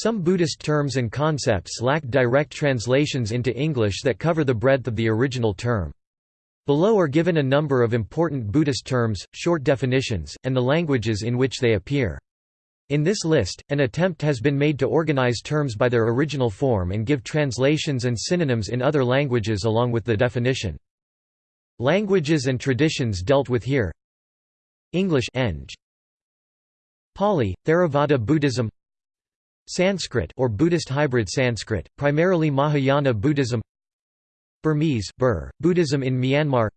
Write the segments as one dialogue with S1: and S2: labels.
S1: Some Buddhist terms and concepts lack direct translations into English that cover the breadth of the original term. Below are given a number of important Buddhist terms, short definitions, and the languages in which they appear. In this list, an attempt has been made to organize terms by their original form and give translations and synonyms in other languages along with the definition. Languages and traditions dealt with here English Eng. Pali, Theravada Buddhism Sanskrit or Buddhist hybrid Sanskrit, primarily Mahayana Buddhism Burmese Bur, Buddhism in Myanmar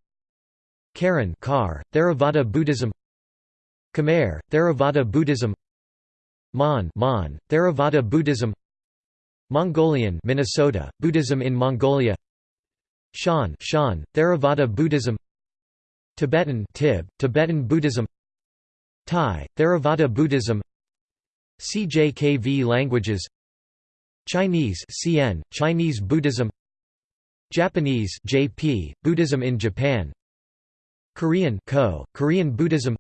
S1: Karen Kar, Theravada Buddhism Khmer, Theravada Buddhism Mon, Mon Theravada Buddhism Mongolian Minnesota, Buddhism in Mongolia Shan, Shan Theravada Buddhism Tibetan Tib, Tibetan Buddhism Thai, Theravada Buddhism CJKV languages Chinese CN, Chinese Buddhism Japanese JP, Buddhism in Japan Korean Ko, Korean Buddhism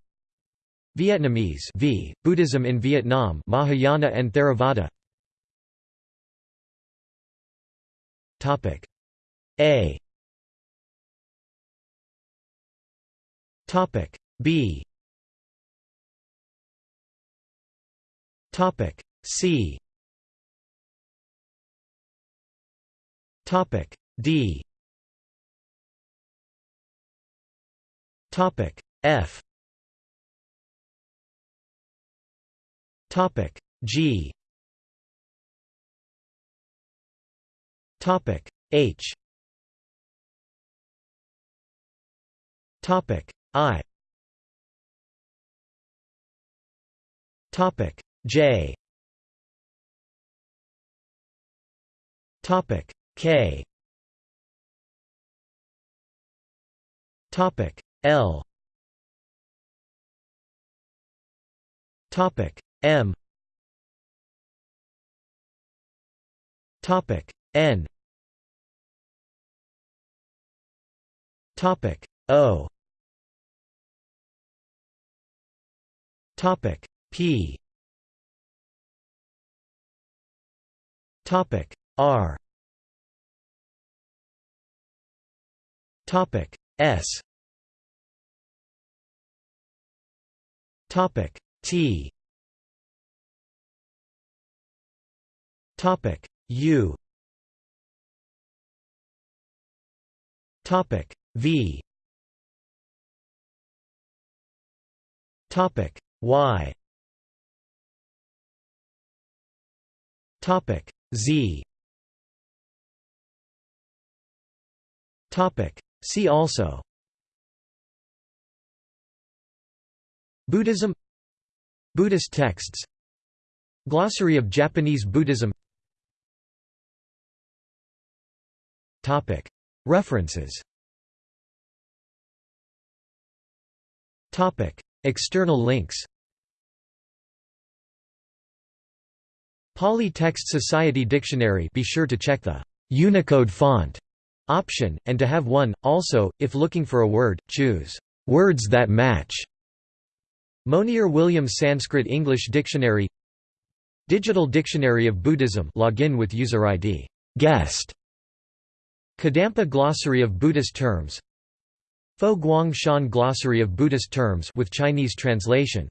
S1: Vietnamese v, Buddhism in Vietnam Mahayana and Theravada Topic. A Topic. B Topic C. Topic D. Topic F. Topic G. Topic H. Topic I. Topic J. Topic. K. Topic. L. Topic. M. Topic. N. Topic. O. Topic. P Topic R. Topic S. Topic T. Topic U. Topic V. Topic Y. Topic Z. Topic. See also. Buddhism. Buddhist texts. Glossary of Japanese Buddhism. References. External links Pali Text Society Dictionary be sure to check the Unicode font option, and to have one. Also, if looking for a word, choose words that match. Monier Williams Sanskrit English Dictionary. Digital Dictionary of Buddhism login with user ID guest. Kadampa Glossary of Buddhist Terms. Fo Guang Shan Glossary of Buddhist Terms with Chinese translation